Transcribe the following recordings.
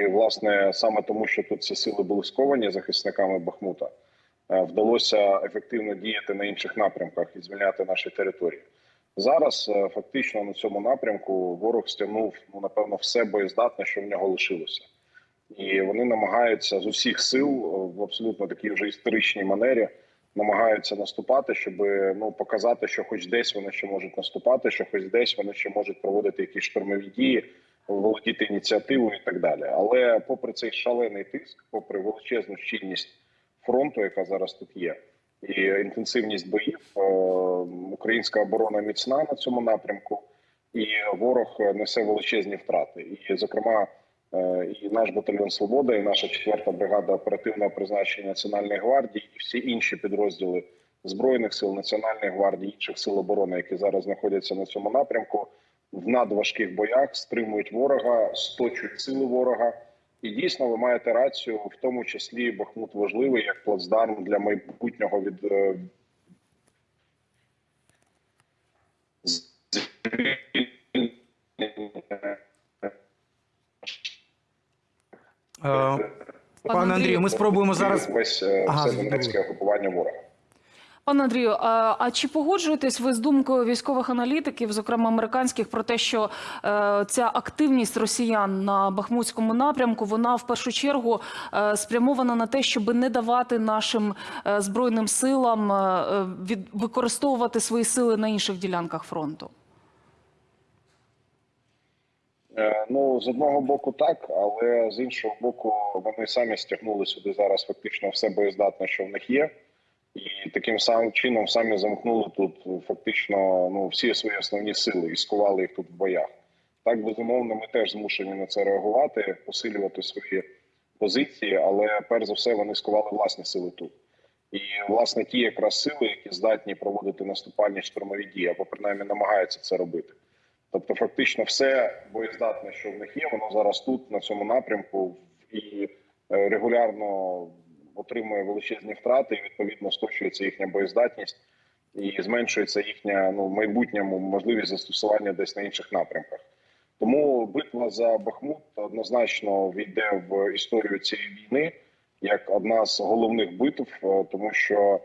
І власне саме тому, що тут ці сили були сковані захисниками Бахмута, е, вдалося ефективно діяти на інших напрямках і звільняти наші території. Зараз е, фактично на цьому напрямку ворог стягнув ну напевно все боєздатне, що в нього лишилося, і вони намагаються з усіх сил е, в абсолютно такій вже історичній манері намагаються наступати, щоб ну показати, що хоч десь вони ще можуть наступати, що хоч десь вони ще можуть проводити якісь штурмові дії, володіти ініціативою і так далі. Але попри цей шалений тиск, попри величезну щільність фронту, яка зараз тут є, і інтенсивність боїв, е, українська оборона міцна на цьому напрямку, і ворог несе величезні втрати. І, зокрема, е, і наш батальйон Свобода, і наша четверта бригада оперативного призначення Національної гвардії, і всі інші підрозділи збройних сил Національної гвардії, інших сил оборони, які зараз знаходяться на цьому напрямку, в надважких боях стримують ворога, сточують сили ворога. І дійсно ви маєте рацію, в тому числі Бахмут важливий як плацдарм для майбутнього від е, Е, Пане Андрію, ми спробуємо зараз. весь е, Ага, все донецьке окупування ворога. Пане Андрію, а, а чи погоджуєтесь ви з думкою військових аналітиків, зокрема американських, про те, що е, ця активність росіян на Бахмутському напрямку вона в першу чергу е, спрямована на те, щоб не давати нашим е, збройним силам е, від, використовувати свої сили на інших ділянках фронту? Е, Ну, з одного боку, так, але з іншого боку, вони самі стягнули сюди зараз фактично все боєздатне, що в них є, і таким самим чином самі замкнули тут фактично ну всі свої основні сили і скували їх тут в боях. Так безумовно, ми теж змушені на це реагувати, посилювати свої позиції, але перш за все вони скували власні сили тут. І власне ті якраз сили, які здатні проводити наступальні штурмові дії, або принаймні намагаються це робити. Тобто, фактично, все боєздатне, що в них є, воно зараз тут, на цьому напрямку, і е, регулярно отримує величезні втрати, і відповідно сточується їхня боєздатність і зменшується їхня ну в майбутньому можливість застосування десь на інших напрямках. Тому битва за Бахмут однозначно війде в історію цієї війни як одна з головних битв, е, тому що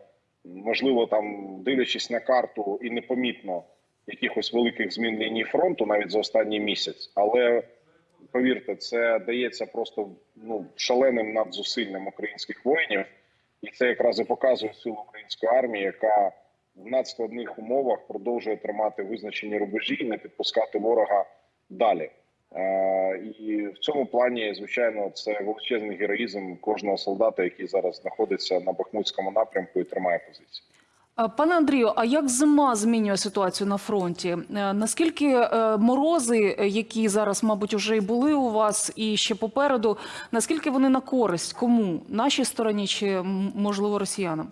можливо там дивлячись на карту і непомітно якихось великих змін лінії фронту навіть за останній місяць. Але повірте, це дається просто ну шаленим надзусиллям українських воїнів, і це якраз і показує силу української армії, яка в надскладних умовах продовжує тримати визначені рубежі і не підпускати ворога далі. Е, І в цьому плані, звичайно, це величезний героїзм кожного солдата, який зараз знаходиться на Бахмутському напрямку і тримає позиції. Пане Андрію, а як зима змінює ситуацію на фронті? Е, Наскільки е, морози, е, які зараз, мабуть, вже і були у вас, і ще попереду, наскільки вони на користь? Кому? Нашій стороні чи можливо росіянам?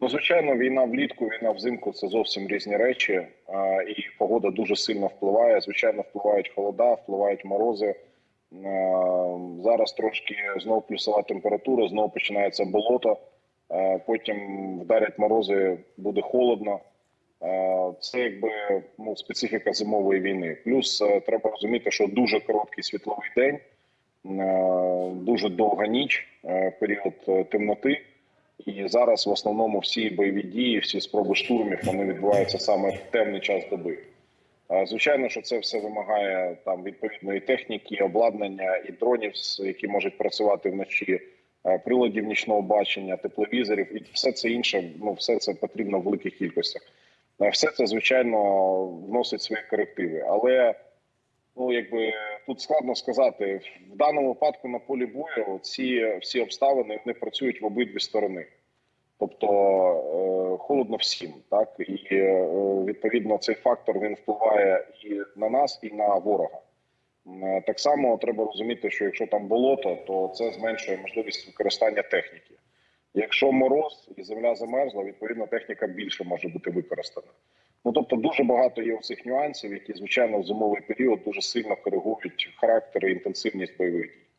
Ну, звичайно, війна влітку, війна взимку це зовсім різні речі, і погода дуже сильно впливає. Звичайно, впливають холода, впливають морози. Зараз трошки знов плюсова температура, знов починається болото. А, Потім вдарять морози, буде холодно. Це якби ну, специфіка зимової війни. Плюс е, треба розуміти, що дуже короткий світловий день, е, дуже довга ніч, е, період е, темноти. І зараз в основному всі бойові дії, всі спроби штурмів вони відбуваються саме в темний час доби. Е, Звичайно, що це все вимагає там відповідної техніки, обладнання і дронів, які можуть працювати вночі, е, приладів нічного бачення, тепловізорів, і все це інше. Ну все це потрібно в великих кількостях. Е, Все це звичайно вносить свої корективи, але ну якби тут складно сказати в даному випадку на полі бою. Ці всі обставини вони працюють в обидві сторони. Тобто е, холодно всім, так і е, відповідно цей фактор він впливає і на нас, і на ворога. Е, Так само треба розуміти, що якщо там болото, то це зменшує можливість використання техніки. Якщо мороз і земля замерзла, відповідно техніка більше може бути використана. Ну тобто дуже багато є цих нюансів, які звичайно в зимовий період дуже сильно коригують характер і інтенсивність бойових дій.